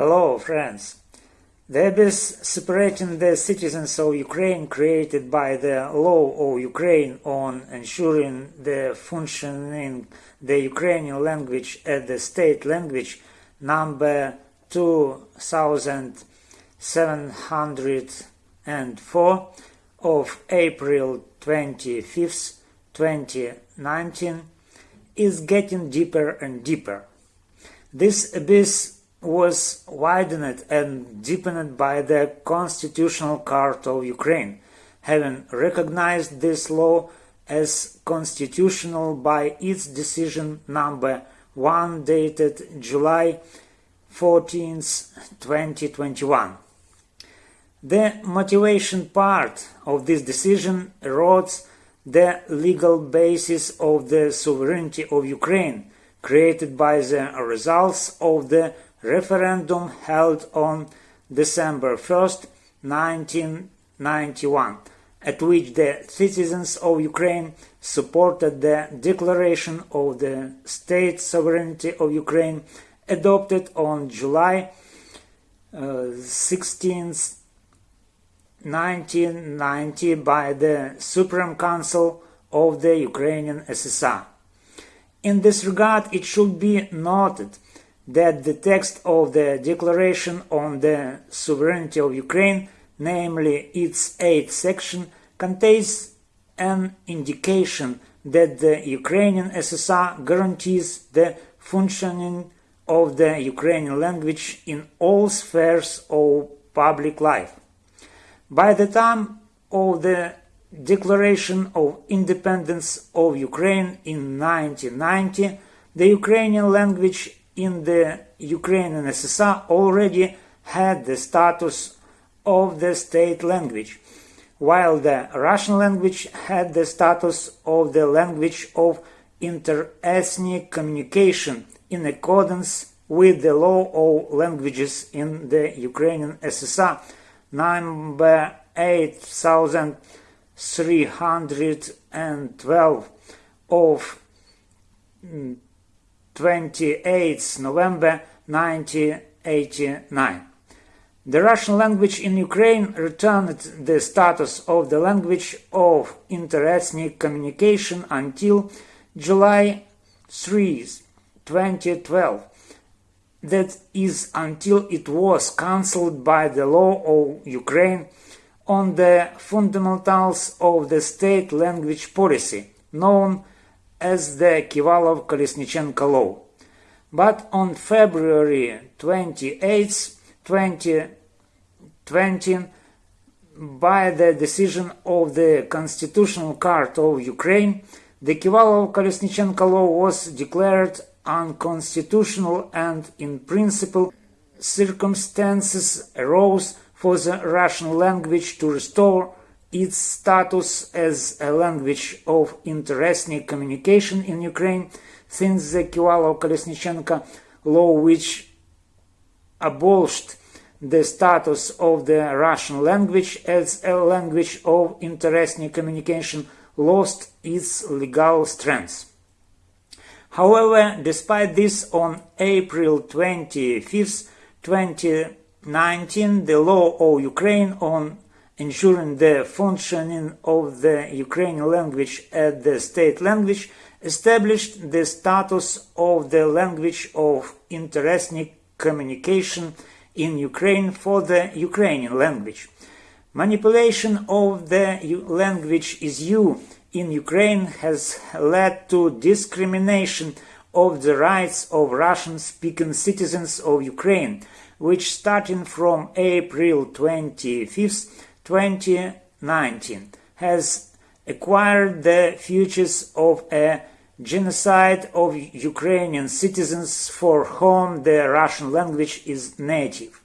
Hello, friends. The abyss separating the citizens of Ukraine created by the law of Ukraine on ensuring the functioning the Ukrainian language as the state language number 2704 of April 25, 2019 is getting deeper and deeper. This abyss was widened and deepened by the Constitutional Court of Ukraine, having recognized this law as constitutional by its decision number 1 dated July 14, 2021. The motivation part of this decision erodes the legal basis of the sovereignty of Ukraine created by the results of the referendum held on December 1st, 1991, at which the citizens of Ukraine supported the Declaration of the State Sovereignty of Ukraine adopted on July uh, 16, 1990 by the Supreme Council of the Ukrainian SSR. In this regard, it should be noted that the text of the Declaration on the Sovereignty of Ukraine, namely its eighth section, contains an indication that the Ukrainian SSR guarantees the functioning of the Ukrainian language in all spheres of public life. By the time of the Declaration of Independence of Ukraine in 1990, the Ukrainian language in the Ukrainian SSR already had the status of the state language, while the Russian language had the status of the language of interethnic communication in accordance with the law of languages in the Ukrainian SSR number 8312 of mm, 28 November 1989. The Russian language in Ukraine returned the status of the language of interethnic communication until July 3, 2012. That is until it was cancelled by the law of Ukraine on the fundamentals of the state language policy, known as the Kivalov-Kolesnichenko law. But on February 28, 2020, by the decision of the Constitutional Court of Ukraine, the Kivalov-Kolesnichenko law was declared unconstitutional and in principle circumstances arose for the Russian language to restore its status as a language of interethnic communication in Ukraine since the Kivalov-Kolesnichenko law which abolished the status of the Russian language as a language of interethnic communication lost its legal strength. However, despite this, on April 25, 2019, the law of Ukraine on ensuring the functioning of the Ukrainian language as the state language, established the status of the language of interethnic communication in Ukraine for the Ukrainian language. Manipulation of the language is you in Ukraine has led to discrimination of the rights of Russian-speaking citizens of Ukraine, which starting from April 25 2019 has acquired the features of a genocide of Ukrainian citizens for whom the Russian language is native.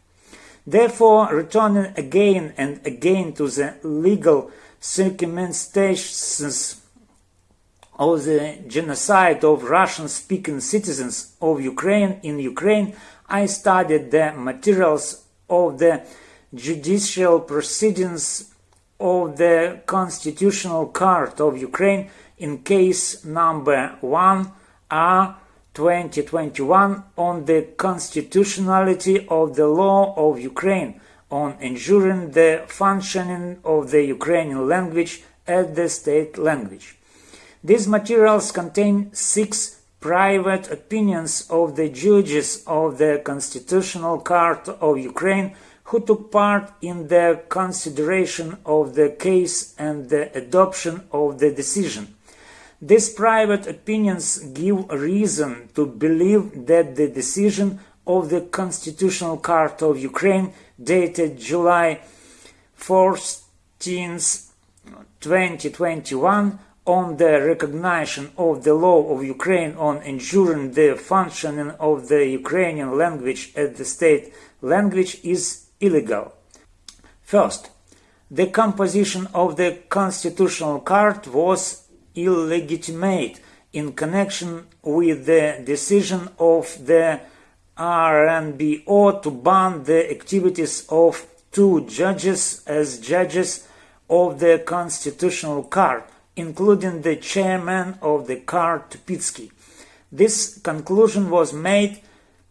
Therefore, returning again and again to the legal circumstances of the genocide of Russian-speaking citizens of Ukraine in Ukraine, I studied the materials of the judicial proceedings of the Constitutional Court of Ukraine in case number 1 R 2021 on the constitutionality of the law of Ukraine on ensuring the functioning of the Ukrainian language as the state language. These materials contain six private opinions of the judges of the Constitutional Court of Ukraine who took part in the consideration of the case and the adoption of the decision. These private opinions give reason to believe that the decision of the Constitutional Court of Ukraine dated July 14, 2021 on the recognition of the law of Ukraine on ensuring the functioning of the Ukrainian language as the state language is illegal. First, the composition of the Constitutional Court was illegitimate in connection with the decision of the RNBO to ban the activities of two judges as judges of the Constitutional Court, including the chairman of the court Tupitsky. This conclusion was made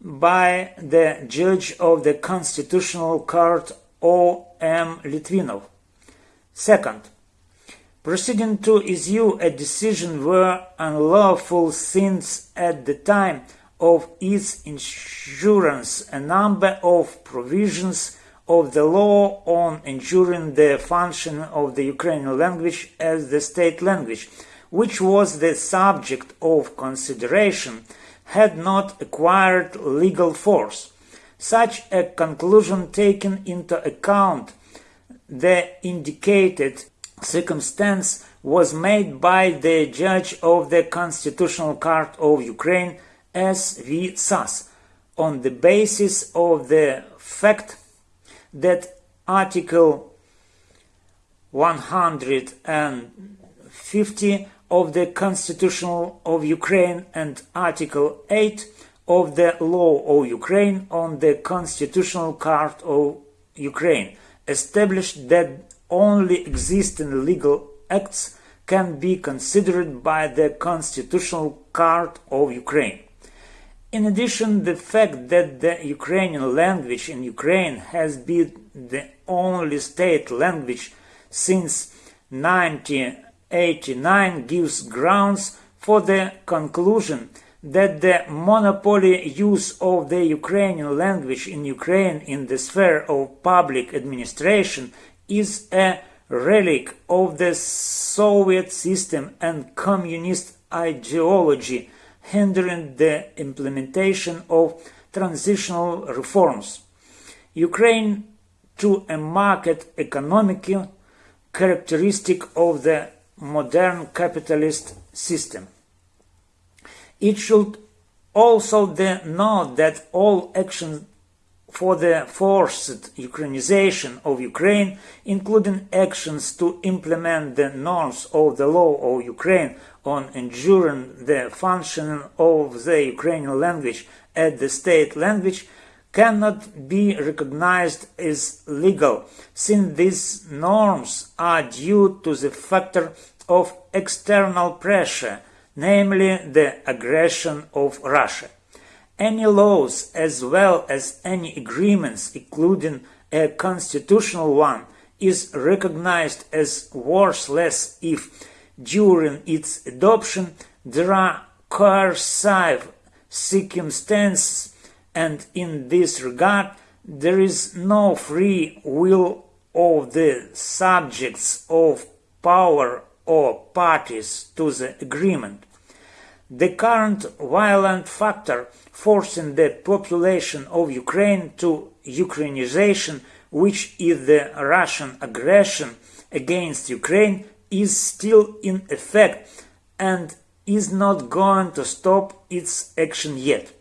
by the judge of the Constitutional Court O. M. Litvinov. Second, proceeding to issue a decision were unlawful since at the time of its insurance a number of provisions of the law on ensuring the function of the Ukrainian language as the state language, which was the subject of consideration, had not acquired legal force. Such a conclusion taken into account the indicated circumstance was made by the judge of the Constitutional Court of Ukraine S. V. Sas on the basis of the fact that Article 150 of the Constitution of Ukraine and Article 8 of the Law of Ukraine on the Constitutional Court of Ukraine established that only existing legal acts can be considered by the Constitutional Court of Ukraine. In addition, the fact that the Ukrainian language in Ukraine has been the only state language since 1989 gives grounds for the conclusion that the monopoly use of the Ukrainian language in Ukraine in the sphere of public administration is a relic of the Soviet system and communist ideology hindering the implementation of transitional reforms. Ukraine to a market economic characteristic of the modern capitalist system. It should also note that all actions for the forced Ukrainization of Ukraine, including actions to implement the norms of the law of Ukraine on ensuring the functioning of the Ukrainian language as the state language, cannot be recognized as legal, since these norms are due to the factor of external pressure, namely the aggression of Russia. Any laws as well as any agreements, including a constitutional one, is recognized as worthless if, during its adoption, there are coercive circumstances and in this regard there is no free will of the subjects of power or parties to the agreement. The current violent factor forcing the population of Ukraine to Ukrainization, which is the Russian aggression against Ukraine, is still in effect and is not going to stop its action yet.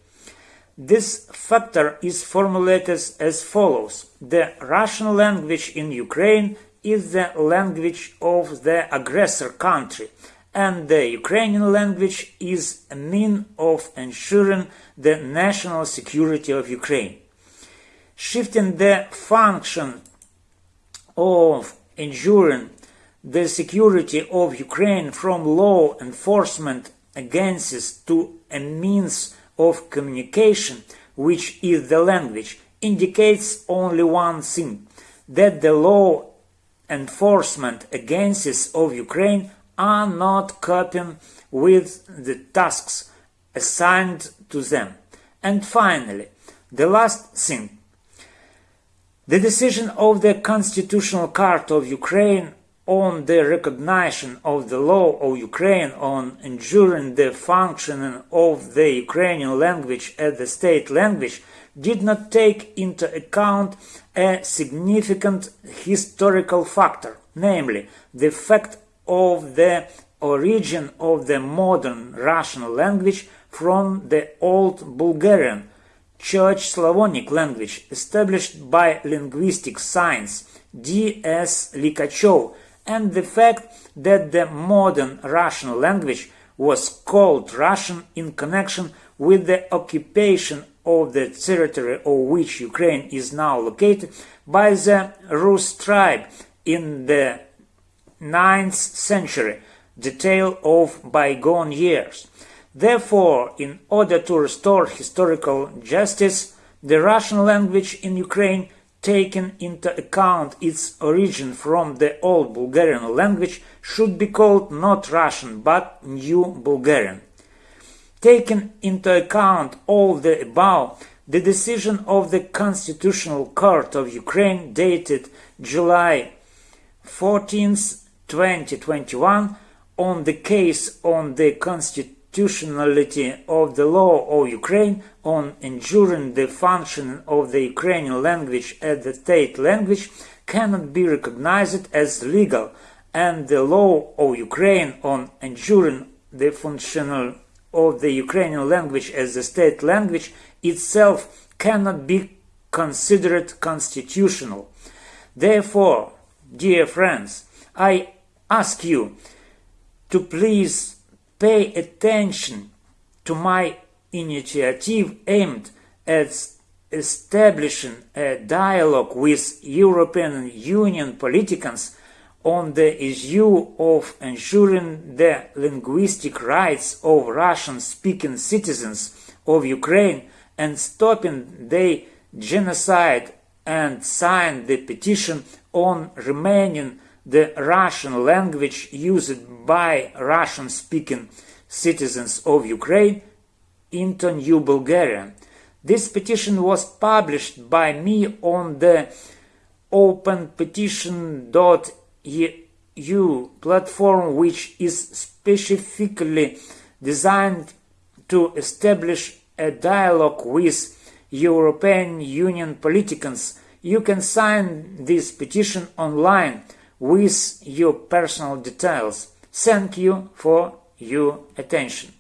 This factor is formulated as follows. The Russian language in Ukraine is the language of the aggressor country, and the Ukrainian language is a mean of ensuring the national security of Ukraine. Shifting the function of ensuring the security of Ukraine from law enforcement agencies to a means of communication, which is the language, indicates only one thing, that the law enforcement agencies of Ukraine are not coping with the tasks assigned to them. And finally, the last thing. The decision of the Constitutional Court of Ukraine on the recognition of the law of Ukraine on ensuring the functioning of the Ukrainian language as the state language did not take into account a significant historical factor, namely the fact of the origin of the modern Russian language from the Old Bulgarian, Church Slavonic language established by linguistic science D.S. Likachov and the fact that the modern Russian language was called Russian in connection with the occupation of the territory of which Ukraine is now located by the Rus tribe in the 9th century, the Tale of bygone years. Therefore, in order to restore historical justice, the Russian language in Ukraine taken into account its origin from the Old Bulgarian language should be called not Russian but New Bulgarian. Taking into account all the above, the decision of the Constitutional Court of Ukraine dated July 14, 2021 on the case on the constitutionality of the law of Ukraine on ensuring the function of the Ukrainian language as the state language cannot be recognized as legal and the law of Ukraine on ensuring the functional of the Ukrainian language as the state language itself cannot be considered constitutional. Therefore, dear friends, I ask you to please pay attention to my initiative aimed at establishing a dialogue with European Union politicians on the issue of ensuring the linguistic rights of Russian-speaking citizens of Ukraine and stopping the genocide and signed the petition on remaining the Russian language used by Russian-speaking citizens of Ukraine into New Bulgaria. This petition was published by me on the openpetition.org EU platform which is specifically designed to establish a dialogue with European Union politicians. You can sign this petition online with your personal details. Thank you for your attention.